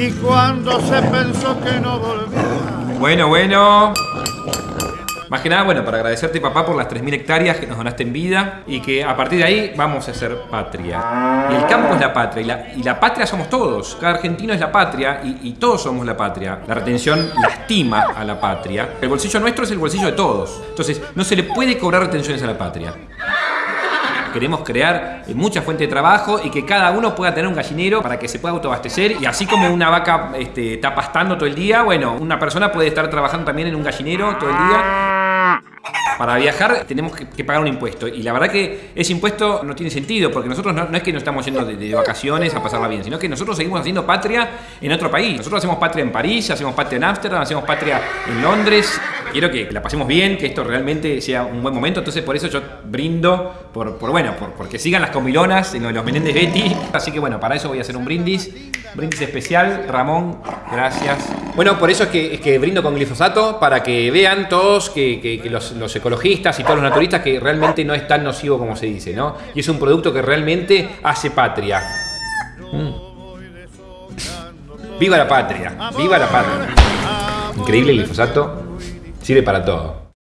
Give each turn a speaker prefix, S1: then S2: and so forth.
S1: y cuando se pensó que no volvía.
S2: Bueno, bueno. Más que nada, bueno, para agradecerte papá por las 3.000 hectáreas que nos donaste en vida y que a partir de ahí vamos a ser patria. El campo es la patria y la, y la patria somos todos. Cada argentino es la patria y, y todos somos la patria. La retención lastima a la patria. El bolsillo nuestro es el bolsillo de todos. Entonces, no se le puede cobrar retenciones a la patria. Queremos crear eh, mucha fuente de trabajo y que cada uno pueda tener un gallinero para que se pueda autoabastecer. Y así como una vaca este, está pastando todo el día, bueno, una persona puede estar trabajando también en un gallinero todo el día. Para viajar tenemos que, pagar un impuesto y la verdad que ese impuesto no tiene sentido porque nosotros no, no es que nos estamos yendo de, de vacaciones a pasarla bien, sino que nosotros seguimos haciendo patria en otro país. Nosotros hacemos patria en París, hacemos patria en Ámsterdam, hacemos patria en Londres. Quiero que la pasemos bien, que esto realmente sea un buen momento, entonces por eso yo brindo por, bueno, por, porque sigan las comilonas en los Menéndez Betty. Así que bueno, para eso voy a hacer un brindis, brindis especial. Ramón, gracias. Bueno, por eso es que, es que brindo con glifosato, para que vean todos que, los ecologistas y todos los naturistas que realmente no es tan nocivo como se dice, ¿no? Y es un producto que realmente hace patria. Mm. ¡Viva la patria! ¡Viva la patria! Increíble el glifosato, sirve para todo.